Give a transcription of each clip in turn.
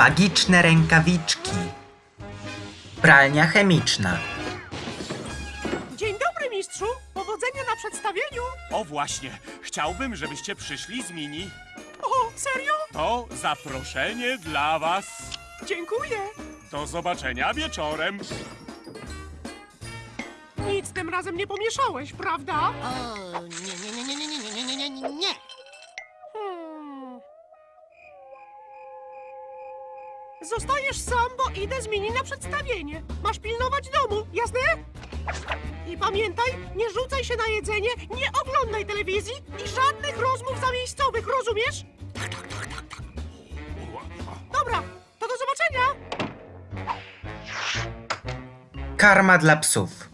Magiczne rękawiczki. Pralnia chemiczna. Dzień dobry, mistrzu! Powodzenia na przedstawieniu! O właśnie, chciałbym, żebyście przyszli z Mini. O, serio? To zaproszenie dla was. Dziękuję! Do zobaczenia wieczorem. Nic tym razem nie pomieszałeś, prawda? O, nie, nie, nie, nie, nie, nie, nie, nie, nie, nie, Zostajesz sam, bo idę z Mini na przedstawienie. Masz pilnować domu, jasne? I pamiętaj, nie rzucaj się na jedzenie, nie oglądaj telewizji i żadnych rozmów zamiejscowych, rozumiesz? Dobra, to do zobaczenia! Karma dla psów.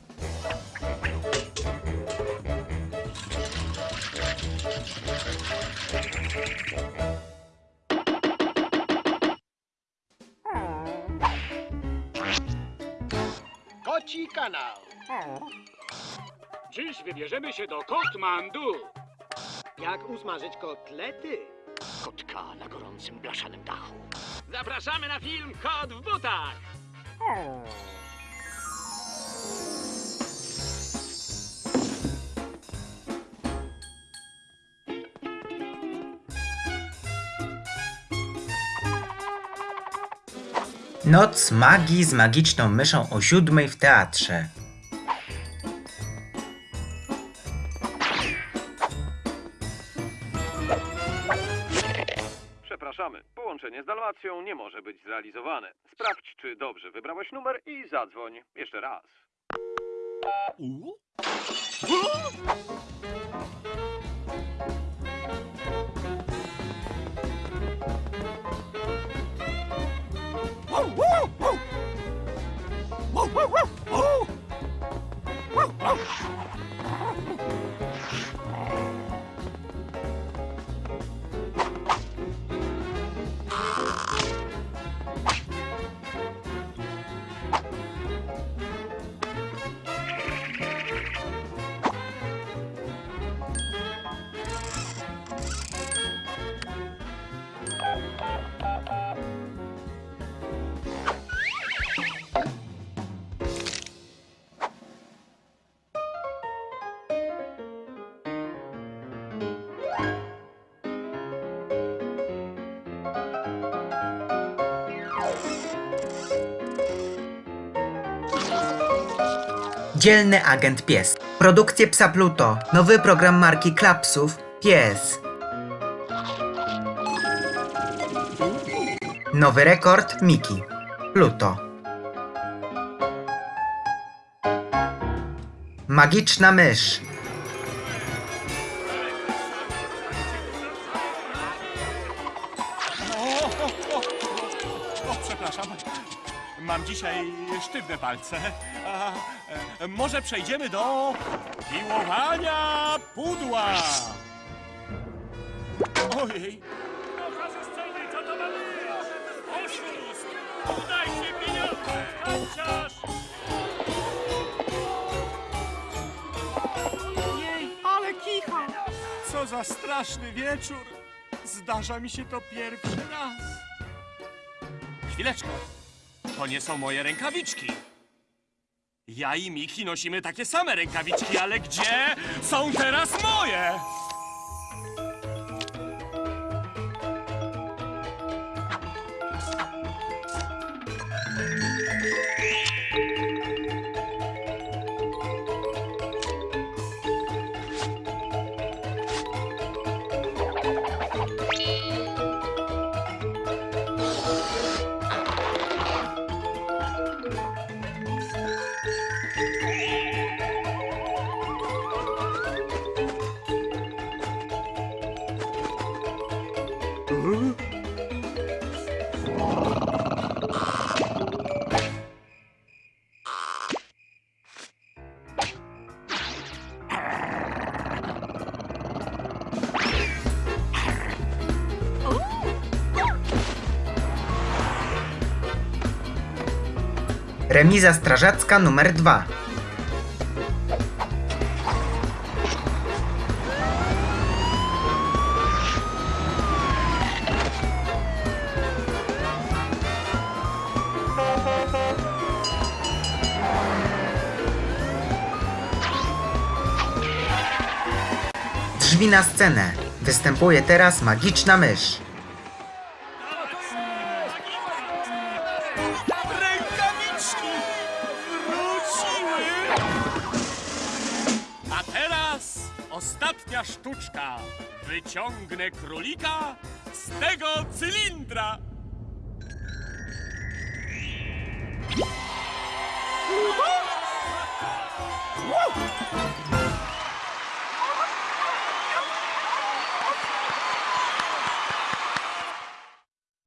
Koci kanał. Dziś wybierzemy się do Kotmandu. Jak usmażyć kotlety? Kotka na gorącym blaszanym dachu. Zapraszamy na film Kot w butach. Noc magii z magiczną myszą o siódmej w teatrze. Przepraszamy, połączenie z Dalmacją nie może być zrealizowane. Sprawdź, czy dobrze wybrałeś numer i zadzwoń jeszcze raz. woo, woo. Dzielny agent pies. Produkcje Psa Pluto. Nowy program marki Klapsów. Pies. Nowy rekord Miki. Pluto. Magiczna mysz. Przepraszam. Mam dzisiaj sztywne palce. A, e, może przejdziemy do piłowania pudła. Ojej, ale kicha! co za straszny wieczór. Zdarza mi się to pierwszy raz. Chwileczkę. To nie są moje rękawiczki. Ja i Miki nosimy takie same rękawiczki, ale gdzie są teraz moje? Remiza strażacka numer 2. drzwi na scenę. Występuje teraz magiczna mysz. Rękawiczki wróciły! A teraz ostatnia sztuczka. Wyciągnę królika z tego cylindra.